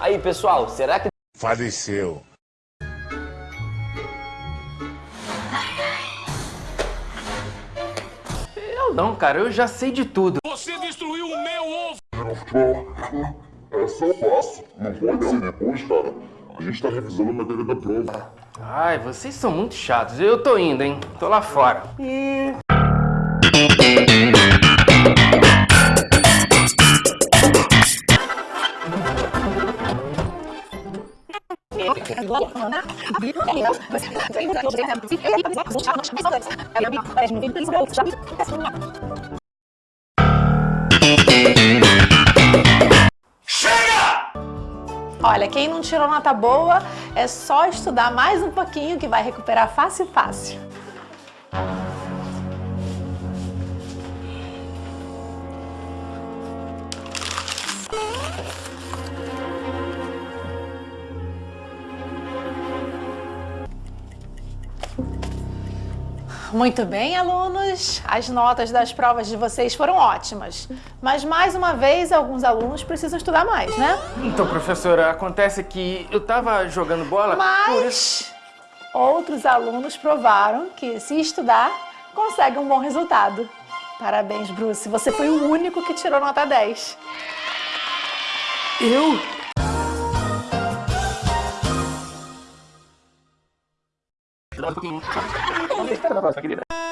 Aí, pessoal, será que Faleceu. Eu não, cara, eu já sei de tudo. Você destruiu o meu ovo! É só fácil. Não pode ser depois, cara. A gente tá revisando a matéria da prova. Ai, vocês são muito chatos. Eu tô indo, hein? Tô lá fora. Olha, quem não tirou nota boa, é só estudar mais um pouquinho que vai recuperar fácil, fácil. Muito bem, alunos. As notas das provas de vocês foram ótimas. Mas, mais uma vez, alguns alunos precisam estudar mais, né? Então, professora, acontece que eu tava jogando bola... Mas outros alunos provaram que, se estudar, consegue um bom resultado. Parabéns, Bruce. Você foi o único que tirou nota 10. Eu? la